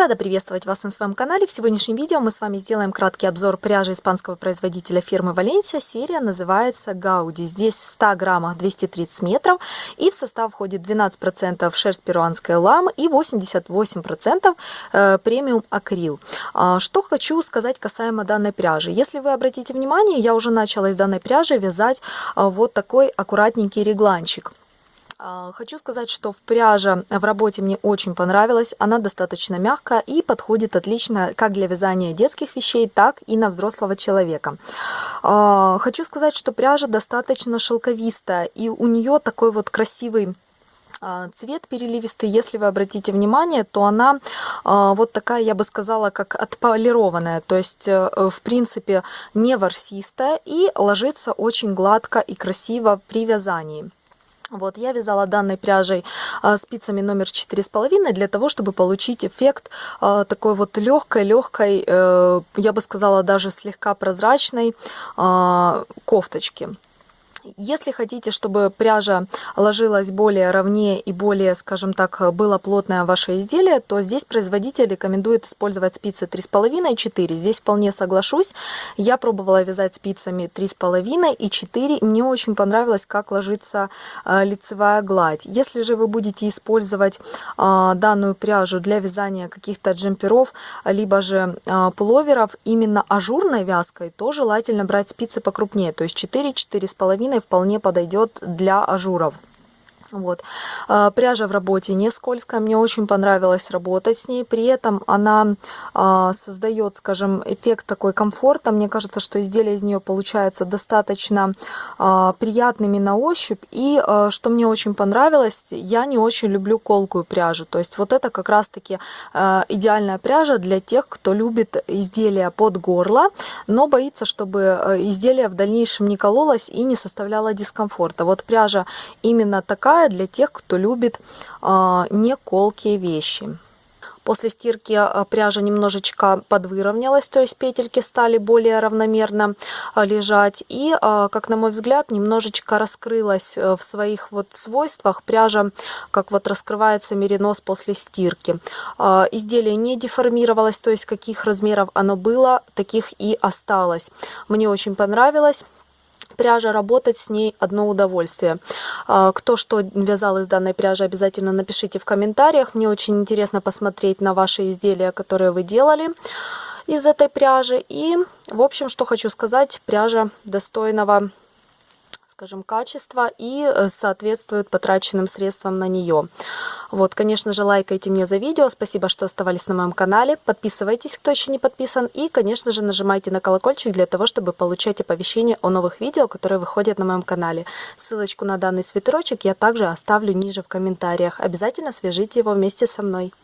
Рада приветствовать вас на своем канале. В сегодняшнем видео мы с вами сделаем краткий обзор пряжи испанского производителя фирмы Валенсия. Серия называется Гауди. Здесь в 100 граммах 230 метров и в состав входит 12% шерсть перуанской ламы и 88% э, премиум акрил. А, что хочу сказать касаемо данной пряжи. Если вы обратите внимание, я уже начала из данной пряжи вязать а, вот такой аккуратненький регланчик. А, хочу сказать, что в пряже в работе мне очень понравилась. Она достаточно мягкая и подходит отлично как для вязания детских вещей, так и на взрослого человека. А, хочу сказать, что пряжа достаточно шелковистая и у нее такой вот красивый а, цвет переливистый, если вы обратите внимание, то она вот такая, я бы сказала, как отполированная, то есть, э, в принципе, не ворсистая и ложится очень гладко и красиво при вязании. Вот, я вязала данной пряжей а, спицами номер 4,5 для того, чтобы получить эффект а, такой вот легкой, легкой, э, я бы сказала, даже слегка прозрачной а, кофточки. Если хотите, чтобы пряжа ложилась более ровнее и более, скажем так, было плотное ваше изделие, то здесь производитель рекомендует использовать спицы 3,5 и 4. Здесь вполне соглашусь. Я пробовала вязать спицами 3,5 и 4. Мне очень понравилось, как ложится э, лицевая гладь. Если же вы будете использовать э, данную пряжу для вязания каких-то джемперов, либо же э, пуловеров именно ажурной вязкой, то желательно брать спицы покрупнее, то есть 4, 4,5 длинной вполне подойдет для ажуров. Вот. А, пряжа в работе не скользкая, мне очень понравилось работать с ней. При этом она а, создает, скажем, эффект такой комфорта. Мне кажется, что изделие из нее получается достаточно а, приятными на ощупь. И что мне очень понравилось, я не очень люблю колкую пряжу. То есть вот это как раз-таки идеальная пряжа для тех, кто любит изделия под горло, но боится, чтобы изделие в дальнейшем не кололось и не составляло дискомфорта. Вот пряжа именно такая неплохая для тех, кто любит а, не колкие вещи. После стирки а, пряжа немножечко подвыровнялась, то есть петельки стали более равномерно а, лежать. И, как на мой взгляд, немножечко раскрылась э, в своих вот свойствах пряжа, как вот раскрывается меринос после стирки. Изделие не деформировалось, то есть каких размеров оно было, таких и осталось. Мне очень понравилось пряжа, работать с ней одно удовольствие. А, кто что вязал из данной пряжи, обязательно напишите в комментариях. Мне очень интересно посмотреть на ваши изделия, которые вы делали из этой пряжи. И, в общем, что хочу сказать, пряжа достойного скажем, качества и э, соответствует потраченным средствам на нее. Вот, конечно же, лайкайте мне за видео. Спасибо, что оставались на моем канале. Подписывайтесь, кто еще не подписан. И, конечно же, нажимайте на колокольчик для того, чтобы получать оповещения о новых видео, которые выходят на моем канале. Ссылочку на данный свитерочек я также оставлю ниже в комментариях. Обязательно свяжите его вместе со мной.